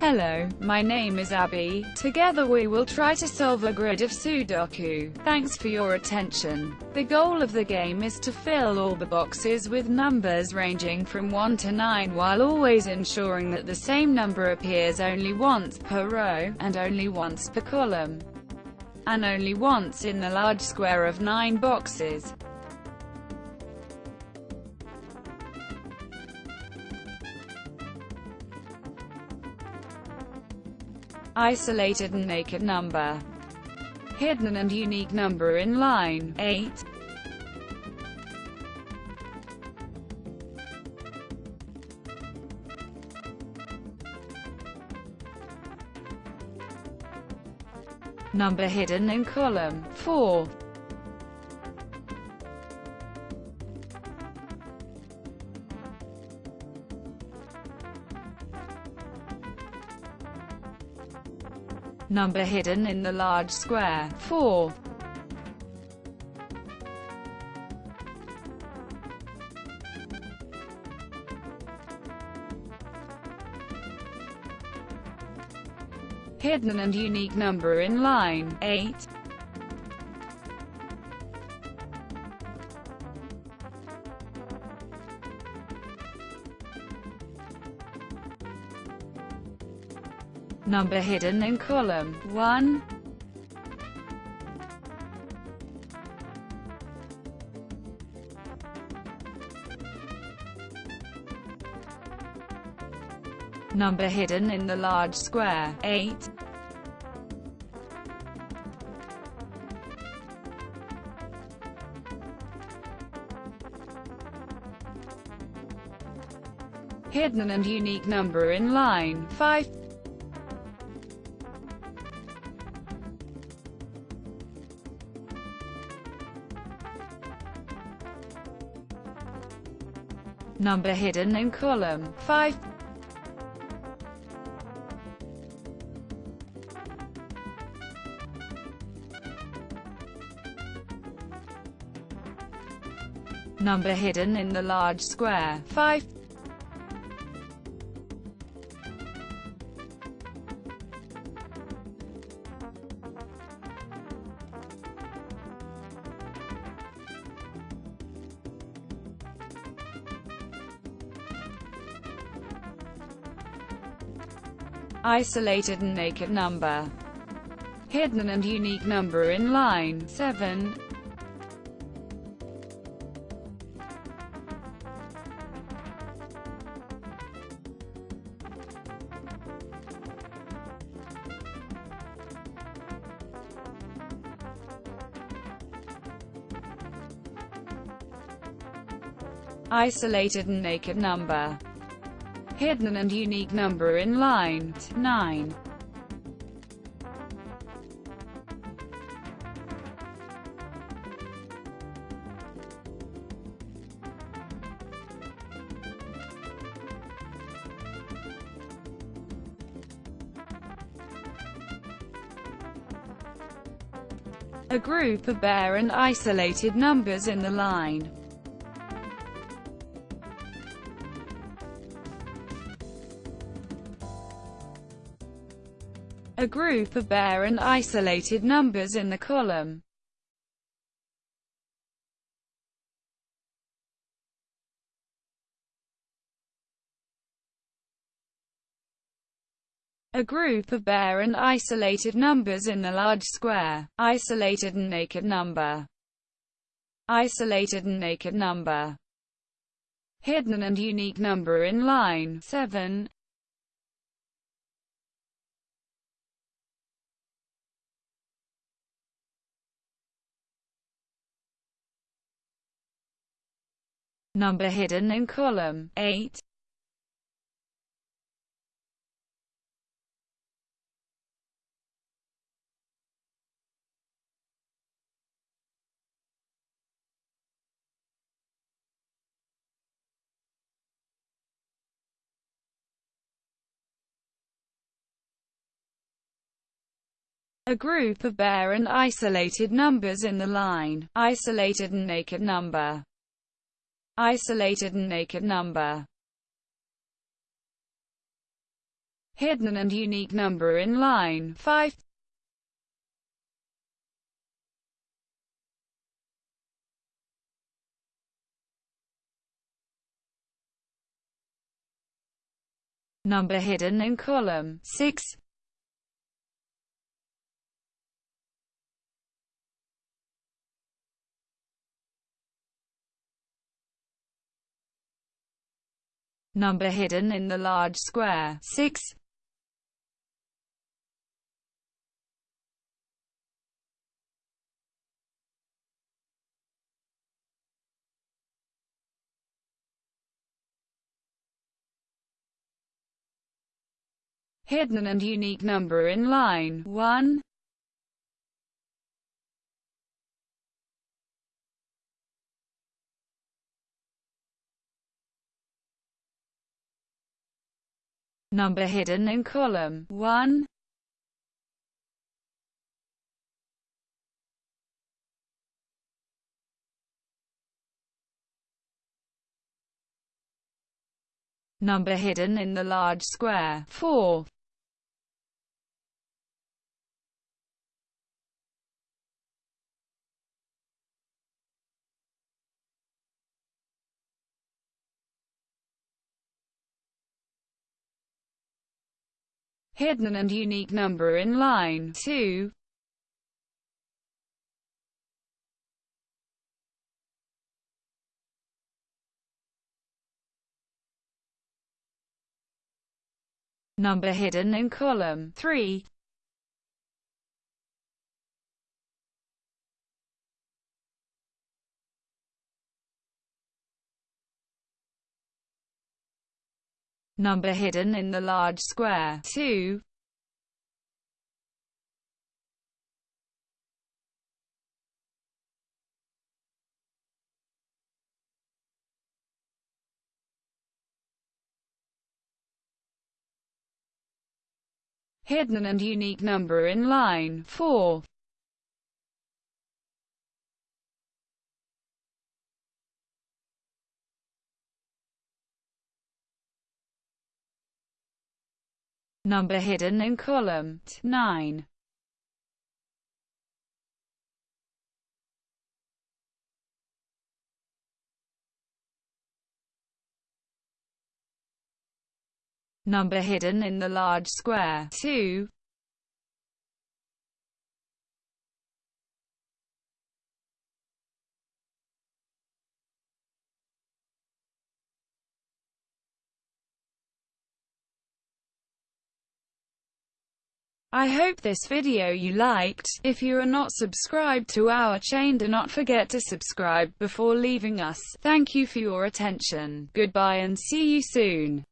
Hello, my name is Abby. Together we will try to solve a grid of Sudoku. Thanks for your attention. The goal of the game is to fill all the boxes with numbers ranging from 1 to 9 while always ensuring that the same number appears only once per row, and only once per column, and only once in the large square of 9 boxes. Isolated and naked number, hidden and unique number in line 8. Number hidden in column 4. Number hidden in the large square, 4. Hidden and unique number in line 8. Number hidden in column 1. Number hidden in the large square 8. Hidden and unique number in line 5. Number hidden in column 5. Number hidden in the large square 5. Isolated and naked number, hidden and unique number in line 7. isolated and naked number hidden and unique number in line 9. A group of bare and isolated numbers in the line a group of bare and isolated numbers in the column. A group of bare and isolated numbers in the large square, isolated and naked number, isolated and naked number, hidden and unique number in line 7, number hidden in column 8. a group of bare and isolated numbers in the line, isolated and naked number isolated and naked number, hidden and unique number in line 5. Number hidden in column 6. Number hidden in the large square 6. hidden and unique number in line 1. Number hidden in column 1. Number hidden in the large square 4. Hidden and unique number in line 2. Number hidden in column 3. Number hidden in the large square 2. hidden and unique number in line 4. Number hidden in column 9. Number hidden in the large square 2. I hope this video you liked. If you are not subscribed to our chain do not forget to subscribe before leaving us. Thank you for your attention. Goodbye and see you soon.